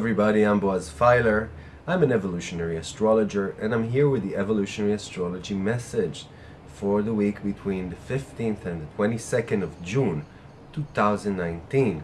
Everybody, I'm Boaz Fyler. I'm an evolutionary astrologer and I'm here with the evolutionary astrology message for the week between the 15th and the 22nd of June 2019.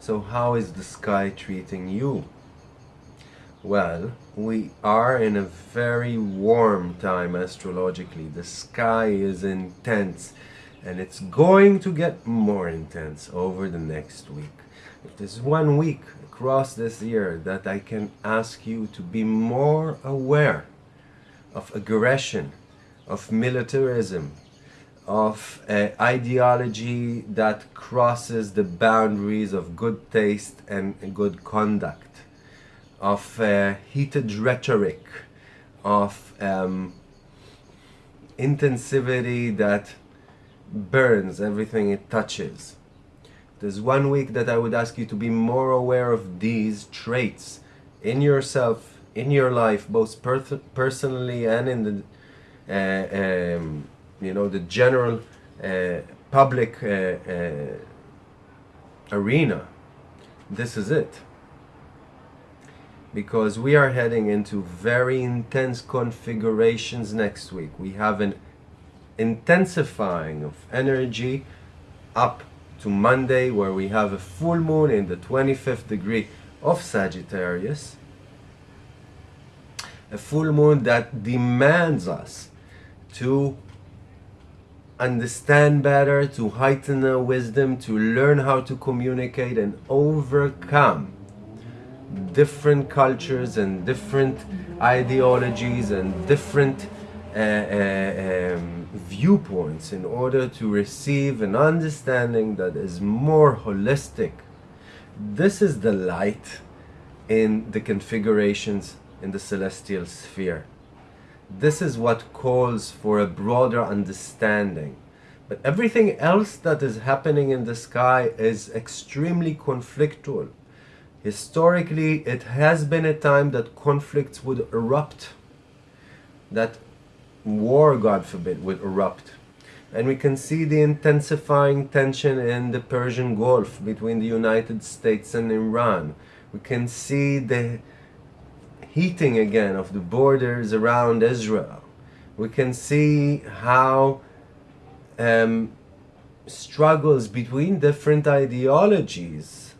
So how is the sky treating you? Well, we are in a very warm time astrologically. The sky is intense and it's going to get more intense over the next week. If there's one week across this year that I can ask you to be more aware of aggression, of militarism, of uh, ideology that crosses the boundaries of good taste and good conduct, of uh, heated rhetoric, of um, intensivity that burns everything it touches there's one week that I would ask you to be more aware of these traits in yourself, in your life, both per personally and in the, uh, um, you know, the general uh, public uh, uh, arena. This is it. Because we are heading into very intense configurations next week. We have an intensifying of energy up to Monday where we have a full moon in the 25th degree of Sagittarius. A full moon that demands us to understand better, to heighten our wisdom, to learn how to communicate and overcome different cultures and different ideologies and different uh, uh, um, viewpoints in order to receive an understanding that is more holistic. This is the light in the configurations in the celestial sphere. This is what calls for a broader understanding. But everything else that is happening in the sky is extremely conflictual. Historically, it has been a time that conflicts would erupt, that war, God forbid, would erupt. And we can see the intensifying tension in the Persian Gulf between the United States and Iran. We can see the heating again of the borders around Israel. We can see how um, struggles between different ideologies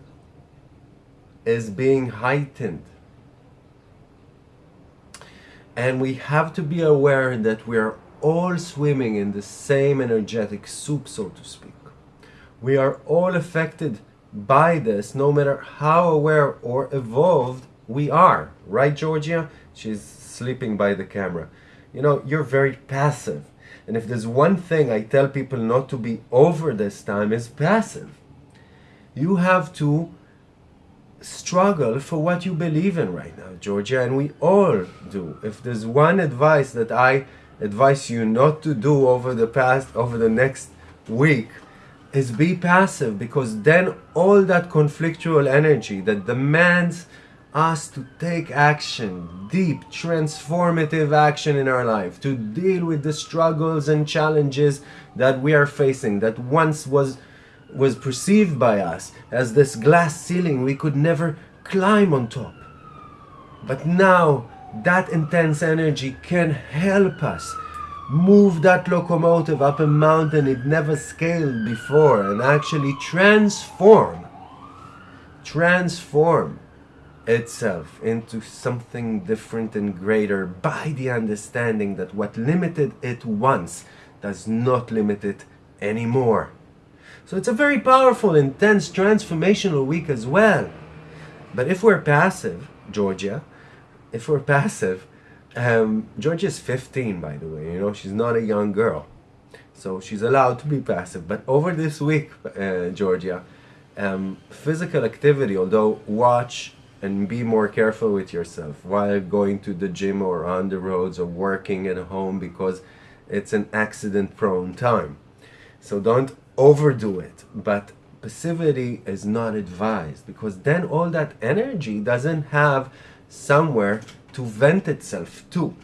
is being heightened and we have to be aware that we are all swimming in the same energetic soup, so to speak. We are all affected by this, no matter how aware or evolved we are. Right, Georgia? She's sleeping by the camera. You know, you're very passive. And if there's one thing I tell people not to be over this time is passive. You have to struggle for what you believe in right now, Georgia, and we all do. If there's one advice that I advise you not to do over the past, over the next week, is be passive because then all that conflictual energy that demands us to take action, deep, transformative action in our life, to deal with the struggles and challenges that we are facing, that once was was perceived by us as this glass ceiling we could never climb on top. But now that intense energy can help us move that locomotive up a mountain it never scaled before and actually transform, transform itself into something different and greater by the understanding that what limited it once does not limit it anymore. So it's a very powerful, intense, transformational week as well. But if we're passive, Georgia, if we're passive, um, Georgia's 15, by the way, you know, she's not a young girl. So she's allowed to be passive. But over this week, uh, Georgia, um, physical activity, although watch and be more careful with yourself while going to the gym or on the roads or working at home because it's an accident prone time. So don't overdo it, but passivity is not advised because then all that energy doesn't have somewhere to vent itself to.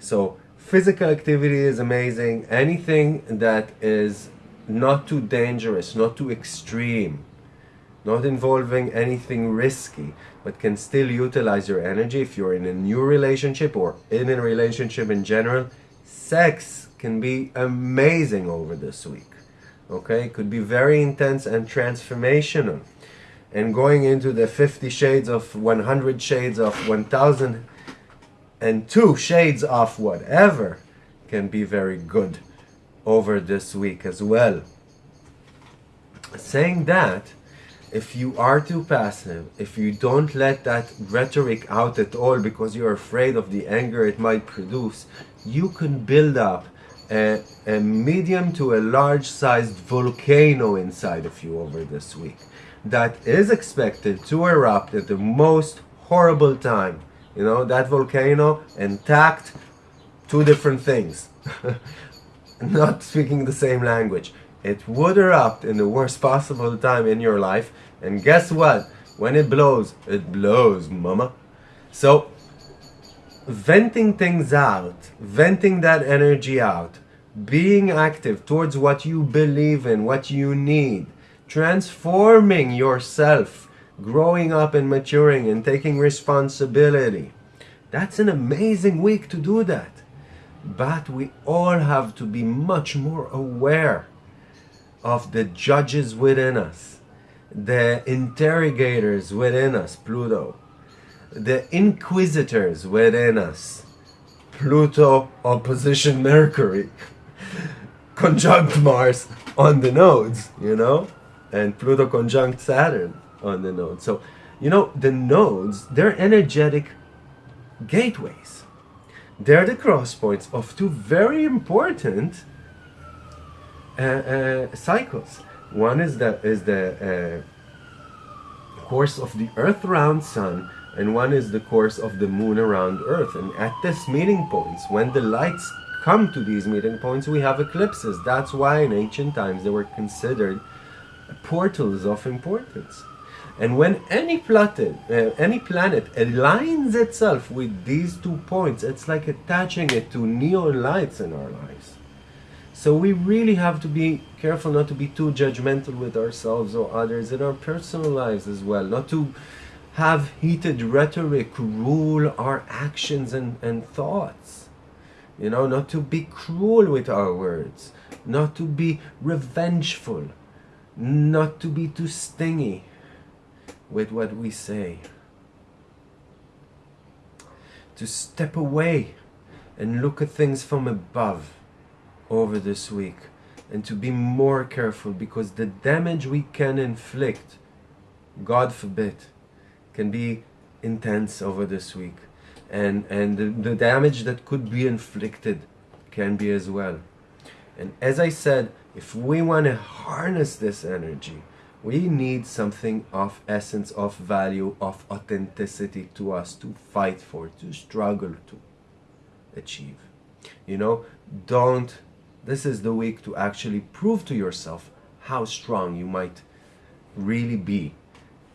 So physical activity is amazing. Anything that is not too dangerous, not too extreme, not involving anything risky, but can still utilize your energy if you're in a new relationship or in a relationship in general. Sex can be amazing over this week. Okay, could be very intense and transformational. And going into the 50 shades of 100 shades of 1000 and two shades of whatever can be very good over this week as well. Saying that, if you are too passive, if you don't let that rhetoric out at all because you're afraid of the anger it might produce, you can build up a, a medium to a large sized volcano inside of you over this week that is expected to erupt at the most horrible time. You know, that volcano intact, two different things. Not speaking the same language. It would erupt in the worst possible time in your life and guess what? When it blows, it blows, mama. So, venting things out, venting that energy out, being active towards what you believe in, what you need, transforming yourself, growing up and maturing and taking responsibility. That's an amazing week to do that. But we all have to be much more aware of the judges within us the interrogators within us, Pluto, the inquisitors within us, Pluto opposition Mercury, conjunct Mars on the nodes, you know, and Pluto conjunct Saturn on the nodes. So, you know, the nodes, they're energetic gateways. They're the cross points of two very important uh, uh, cycles. One is the is the uh, course of the Earth around Sun, and one is the course of the Moon around Earth. And at this meeting points, when the lights come to these meeting points, we have eclipses. That's why in ancient times they were considered portals of importance. And when any planet, uh, any planet aligns itself with these two points, it's like attaching it to neon lights in our lives. So we really have to be careful not to be too judgmental with ourselves or others in our personal lives as well. Not to have heated rhetoric rule our actions and, and thoughts. You know, not to be cruel with our words. Not to be revengeful. Not to be too stingy with what we say. To step away and look at things from above over this week and to be more careful because the damage we can inflict, God forbid, can be intense over this week. And, and the, the damage that could be inflicted can be as well. And as I said, if we want to harness this energy, we need something of essence, of value, of authenticity to us to fight for, to struggle to achieve. You know, don't this is the week to actually prove to yourself how strong you might really be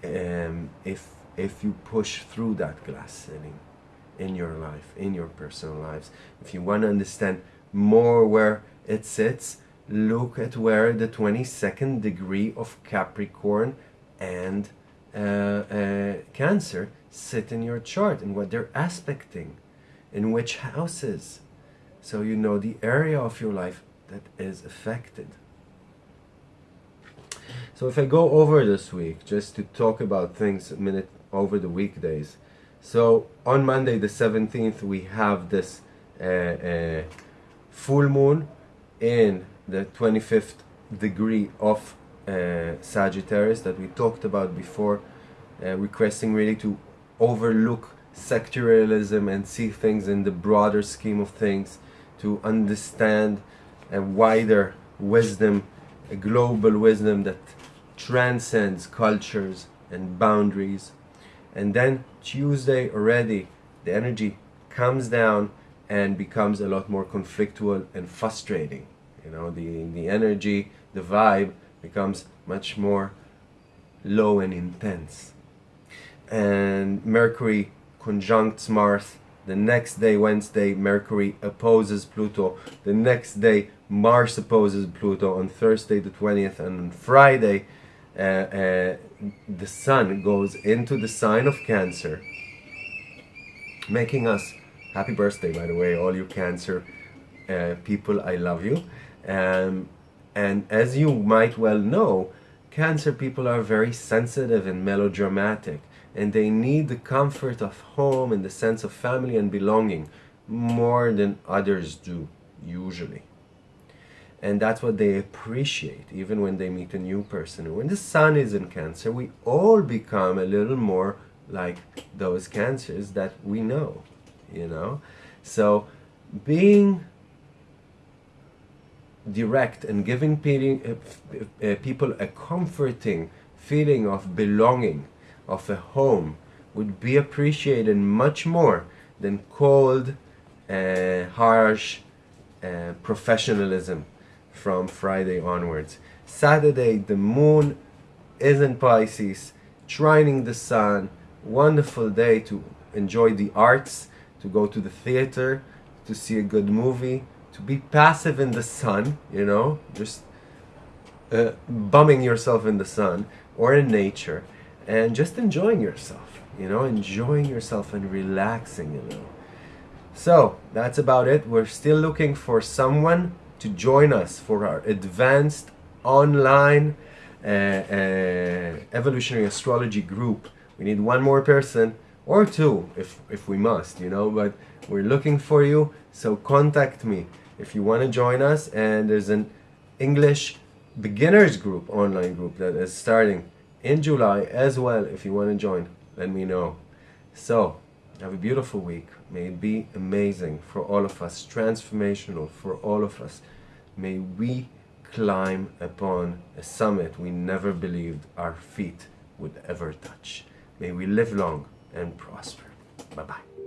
um, if if you push through that glass ceiling in your life, in your personal lives. If you want to understand more where it sits, look at where the 22nd degree of Capricorn and uh, uh, Cancer sit in your chart and what they're aspecting, in which houses so you know the area of your life that is affected. So if I go over this week, just to talk about things a minute over the weekdays. So on Monday the 17th, we have this uh, uh, full moon in the 25th degree of uh, Sagittarius that we talked about before, uh, requesting really to overlook sectorialism and see things in the broader scheme of things to understand a wider wisdom, a global wisdom that transcends cultures and boundaries. And then Tuesday already, the energy comes down and becomes a lot more conflictual and frustrating. You know, the, the energy, the vibe becomes much more low and intense. And Mercury conjuncts Mars the next day, Wednesday, Mercury opposes Pluto. The next day, Mars opposes Pluto. On Thursday, the 20th, and on Friday, uh, uh, the sun goes into the sign of Cancer, making us happy birthday, by the way, all you Cancer uh, people, I love you. Um, and as you might well know, Cancer people are very sensitive and melodramatic, and they need the comfort of home and the sense of family and belonging more than others do, usually. And that's what they appreciate, even when they meet a new person. When the sun is in Cancer, we all become a little more like those cancers that we know, you know? So being direct and giving uh, uh, people a comforting feeling of belonging, of a home, would be appreciated much more than cold, uh, harsh uh, professionalism from Friday onwards. Saturday, the moon is in Pisces, trining the sun, wonderful day to enjoy the arts, to go to the theater, to see a good movie, to be passive in the sun, you know, just uh, bumming yourself in the sun or in nature and just enjoying yourself, you know, enjoying yourself and relaxing, you know. So that's about it. We're still looking for someone to join us for our advanced online uh, uh, evolutionary astrology group. We need one more person or two if, if we must, you know, but we're looking for you. So contact me if you want to join us and there's an English beginners group online group that is starting in July as well if you want to join let me know so have a beautiful week. May it be amazing for all of us transformational for all of us. May we climb upon a summit we never believed our feet would ever touch. May we live long and prosper. Bye bye